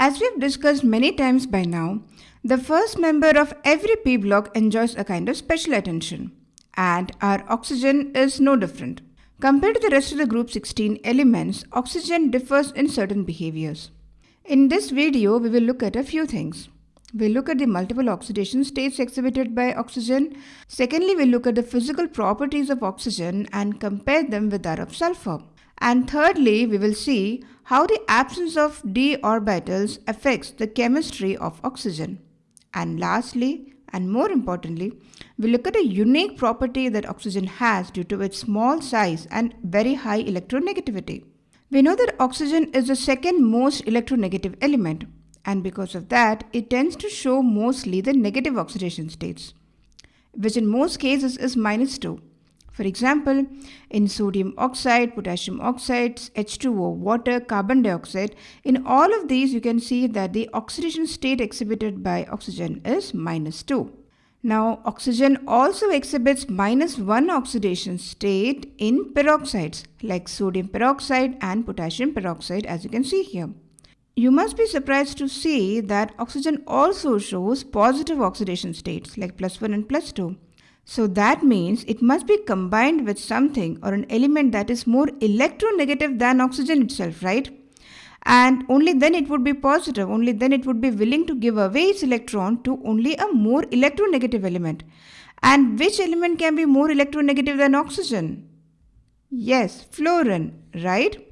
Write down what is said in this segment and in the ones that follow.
As we've discussed many times by now, the first member of every p block enjoys a kind of special attention, and our oxygen is no different. Compared to the rest of the group 16 elements, oxygen differs in certain behaviors. In this video, we will look at a few things. We'll look at the multiple oxidation states exhibited by oxygen. Secondly, we'll look at the physical properties of oxygen and compare them with that of sulfur. And thirdly, we will see how the absence of d orbitals affects the chemistry of oxygen. And lastly, and more importantly, we look at a unique property that oxygen has due to its small size and very high electronegativity. We know that oxygen is the second most electronegative element and because of that, it tends to show mostly the negative oxidation states, which in most cases is minus 2. For example, in sodium oxide, potassium oxides, H2O, water, carbon dioxide, in all of these you can see that the oxidation state exhibited by oxygen is minus 2. Now, oxygen also exhibits minus 1 oxidation state in peroxides like sodium peroxide and potassium peroxide as you can see here. You must be surprised to see that oxygen also shows positive oxidation states like plus 1 and plus 2. So that means it must be combined with something or an element that is more electronegative than oxygen itself, right? And only then it would be positive, only then it would be willing to give away its electron to only a more electronegative element. And which element can be more electronegative than oxygen? Yes, fluorine, right?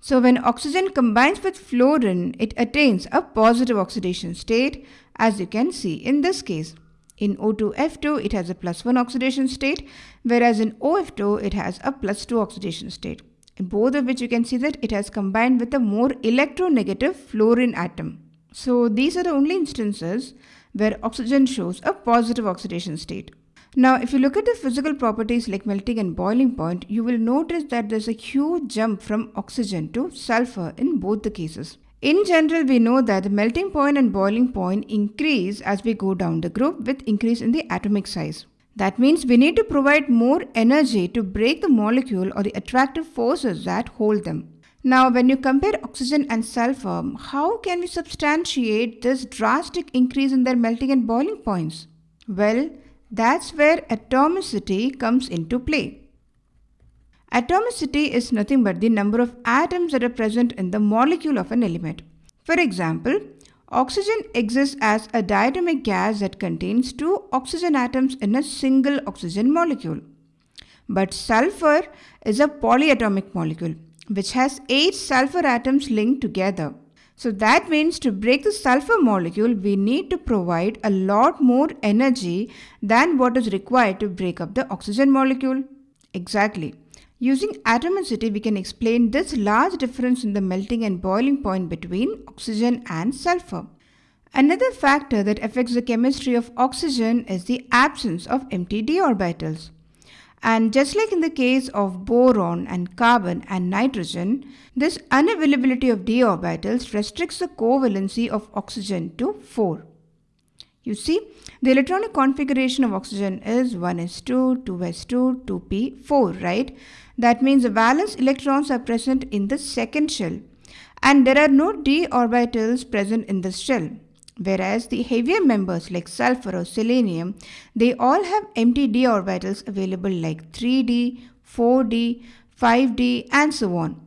So when oxygen combines with fluorine, it attains a positive oxidation state as you can see in this case. In O2F2, it has a plus 1 oxidation state, whereas in OF2, it has a plus 2 oxidation state. In both of which you can see that it has combined with a more electronegative fluorine atom. So these are the only instances where oxygen shows a positive oxidation state. Now, if you look at the physical properties like melting and boiling point, you will notice that there's a huge jump from oxygen to sulfur in both the cases. In general, we know that the melting point and boiling point increase as we go down the group with increase in the atomic size. That means we need to provide more energy to break the molecule or the attractive forces that hold them. Now, when you compare oxygen and sulfur, how can we substantiate this drastic increase in their melting and boiling points? Well, that's where atomicity comes into play. Atomicity is nothing but the number of atoms that are present in the molecule of an element. For example, oxygen exists as a diatomic gas that contains two oxygen atoms in a single oxygen molecule. But sulfur is a polyatomic molecule which has 8 sulfur atoms linked together. So that means to break the sulfur molecule, we need to provide a lot more energy than what is required to break up the oxygen molecule. Exactly. Using atomicity, we can explain this large difference in the melting and boiling point between oxygen and sulfur. Another factor that affects the chemistry of oxygen is the absence of empty d orbitals. And just like in the case of boron and carbon and nitrogen, this unavailability of d orbitals restricts the covalency of oxygen to 4. You see, the electronic configuration of oxygen is 1s2, 2s2, 2p4, right? That means the valence electrons are present in the second shell and there are no d orbitals present in this shell. Whereas the heavier members like sulfur or selenium, they all have empty d orbitals available like 3d, 4d, 5d and so on.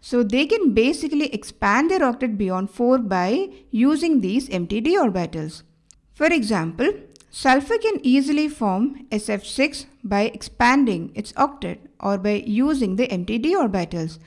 So they can basically expand their octet beyond 4 by using these empty d orbitals. For example, sulfur can easily form SF6 by expanding its octet or by using the empty d orbitals.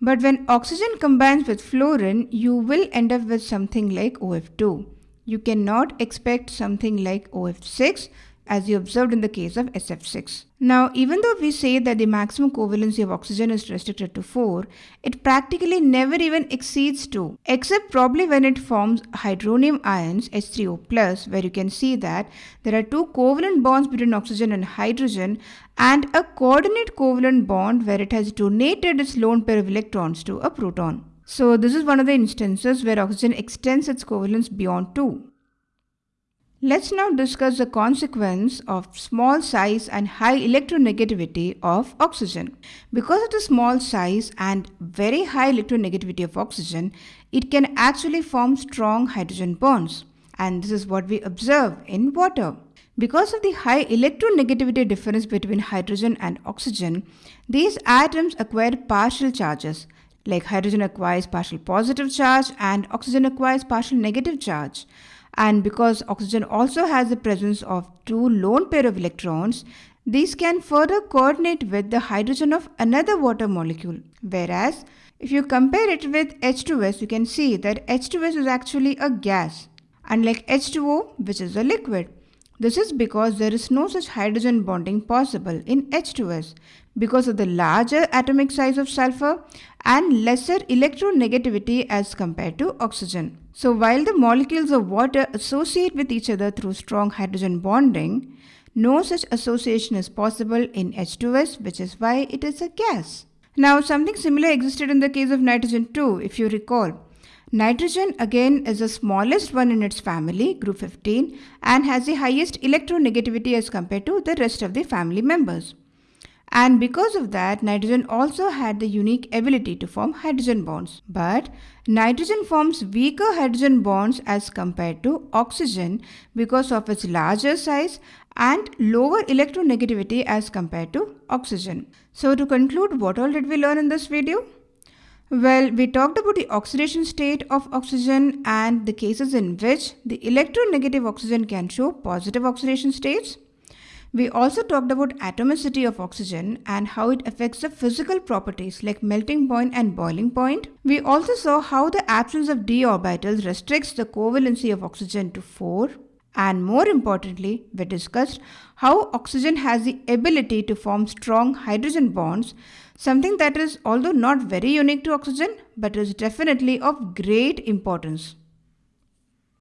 But when oxygen combines with fluorine, you will end up with something like OF2. You cannot expect something like OF6 as you observed in the case of SF6. Now, even though we say that the maximum covalency of oxygen is restricted to 4, it practically never even exceeds 2, except probably when it forms hydronium ions H3O+, where you can see that there are two covalent bonds between oxygen and hydrogen and a coordinate covalent bond where it has donated its lone pair of electrons to a proton. So this is one of the instances where oxygen extends its covalence beyond 2. Let's now discuss the consequence of small size and high electronegativity of oxygen. Because of the small size and very high electronegativity of oxygen, it can actually form strong hydrogen bonds. And this is what we observe in water. Because of the high electronegativity difference between hydrogen and oxygen, these atoms acquire partial charges, like hydrogen acquires partial positive charge and oxygen acquires partial negative charge. And because oxygen also has the presence of two lone pair of electrons, these can further coordinate with the hydrogen of another water molecule. Whereas, if you compare it with H2S, you can see that H2S is actually a gas, unlike H2O, which is a liquid. This is because there is no such hydrogen bonding possible in H2S because of the larger atomic size of sulfur and lesser electronegativity as compared to oxygen. So while the molecules of water associate with each other through strong hydrogen bonding, no such association is possible in H2S which is why it is a gas. Now something similar existed in the case of nitrogen too if you recall. Nitrogen again is the smallest one in its family, group 15, and has the highest electronegativity as compared to the rest of the family members. And because of that, nitrogen also had the unique ability to form hydrogen bonds. But nitrogen forms weaker hydrogen bonds as compared to oxygen because of its larger size and lower electronegativity as compared to oxygen. So to conclude, what all did we learn in this video? Well, we talked about the oxidation state of oxygen and the cases in which the electronegative oxygen can show positive oxidation states. We also talked about atomicity of oxygen and how it affects the physical properties like melting point and boiling point. We also saw how the absence of d orbitals restricts the covalency of oxygen to 4 and more importantly, we discussed how oxygen has the ability to form strong hydrogen bonds, something that is although not very unique to oxygen, but is definitely of great importance.